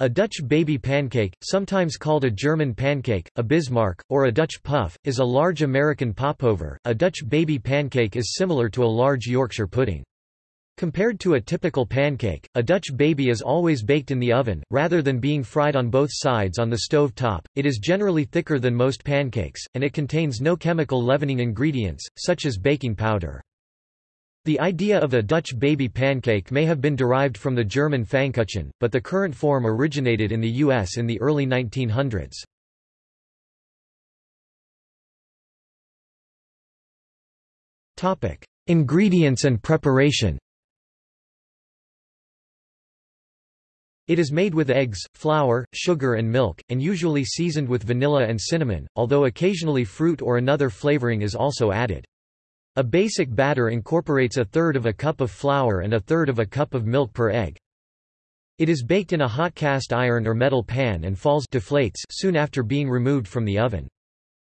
A Dutch baby pancake, sometimes called a German pancake, a Bismarck, or a Dutch puff, is a large American popover. A Dutch baby pancake is similar to a large Yorkshire pudding. Compared to a typical pancake, a Dutch baby is always baked in the oven, rather than being fried on both sides on the stove top. It is generally thicker than most pancakes, and it contains no chemical leavening ingredients, such as baking powder. The idea of a Dutch baby pancake may have been derived from the German Pfannkuchen, but the current form originated in the U.S. in the early 1900s. Ingredients and preparation It is made with eggs, flour, sugar and milk, and usually seasoned with vanilla and cinnamon, although occasionally fruit or another flavoring is also added. A basic batter incorporates a third of a cup of flour and a third of a cup of milk per egg. It is baked in a hot cast iron or metal pan and falls deflates soon after being removed from the oven.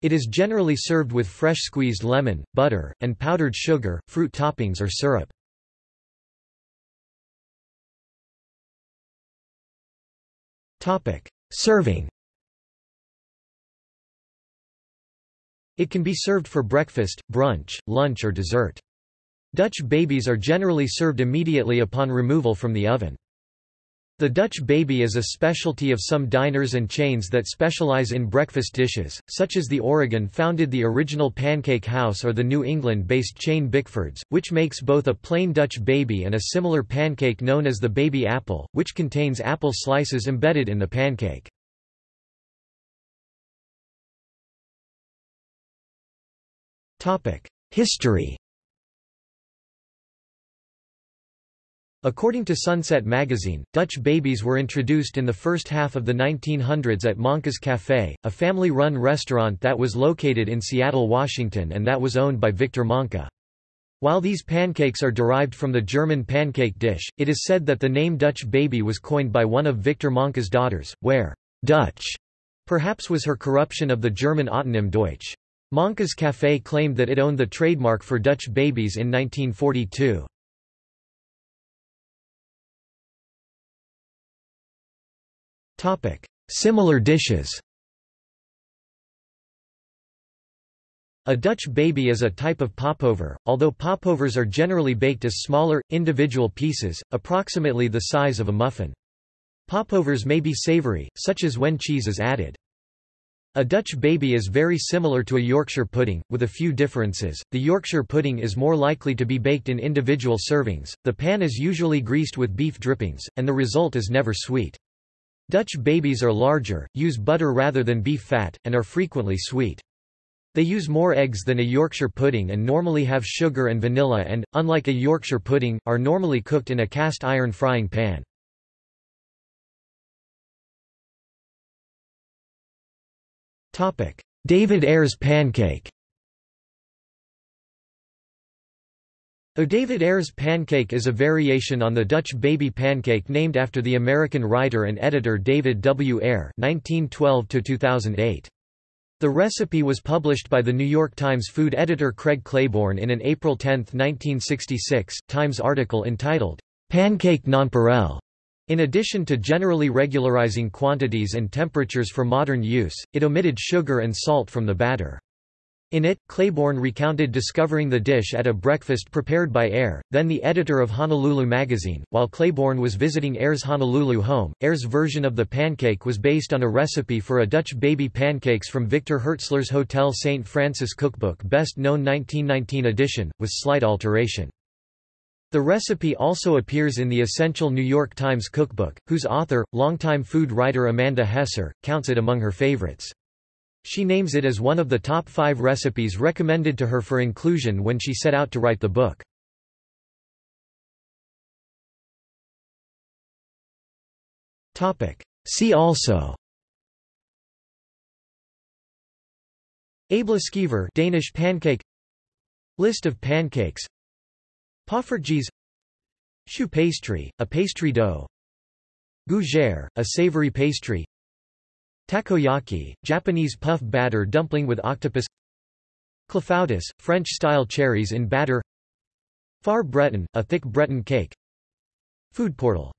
It is generally served with fresh squeezed lemon, butter, and powdered sugar, fruit toppings or syrup. Serving It can be served for breakfast, brunch, lunch or dessert. Dutch babies are generally served immediately upon removal from the oven. The Dutch baby is a specialty of some diners and chains that specialize in breakfast dishes, such as the Oregon-founded The Original Pancake House or the New England-based chain Bickford's, which makes both a plain Dutch baby and a similar pancake known as the baby apple, which contains apple slices embedded in the pancake. History According to Sunset magazine, Dutch babies were introduced in the first half of the 1900s at Manca's Café, a family-run restaurant that was located in Seattle, Washington and that was owned by Victor Manca. While these pancakes are derived from the German pancake dish, it is said that the name Dutch baby was coined by one of Victor Manca's daughters, where Dutch perhaps was her corruption of the German autonym Deutsch. Manca's Café claimed that it owned the trademark for Dutch babies in 1942. Similar dishes A Dutch baby is a type of popover, although popovers are generally baked as smaller, individual pieces, approximately the size of a muffin. Popovers may be savory, such as when cheese is added. A Dutch baby is very similar to a Yorkshire pudding, with a few differences. The Yorkshire pudding is more likely to be baked in individual servings, the pan is usually greased with beef drippings, and the result is never sweet. Dutch babies are larger, use butter rather than beef fat, and are frequently sweet. They use more eggs than a Yorkshire pudding and normally have sugar and vanilla and, unlike a Yorkshire pudding, are normally cooked in a cast iron frying pan. David Eyre's pancake A David Eyre's pancake is a variation on the Dutch baby pancake named after the American writer and editor David W. Eyre (1912–2008). The recipe was published by the New York Times food editor Craig Claiborne in an April 10, 1966, Times article entitled, "'Pancake Nonpareil' In addition to generally regularizing quantities and temperatures for modern use, it omitted sugar and salt from the batter. In it, Claiborne recounted discovering the dish at a breakfast prepared by Eyre, then the editor of Honolulu magazine. While Claiborne was visiting Eyre's Honolulu home, Eyre's version of the pancake was based on a recipe for a Dutch baby pancakes from Victor Hirtzler's Hotel St. Francis cookbook best known 1919 edition, with slight alteration. The recipe also appears in the Essential New York Times cookbook, whose author, longtime food writer Amanda Hesser, counts it among her favorites. She names it as one of the top five recipes recommended to her for inclusion when she set out to write the book. See also Æbleskiver Danish pancake List of pancakes Poffertjes Choux pastry, a pastry dough. Gougere, a savory pastry. Takoyaki, Japanese puff batter dumpling with octopus. Clafoutis, French-style cherries in batter. Far Breton, a thick Breton cake. Food portal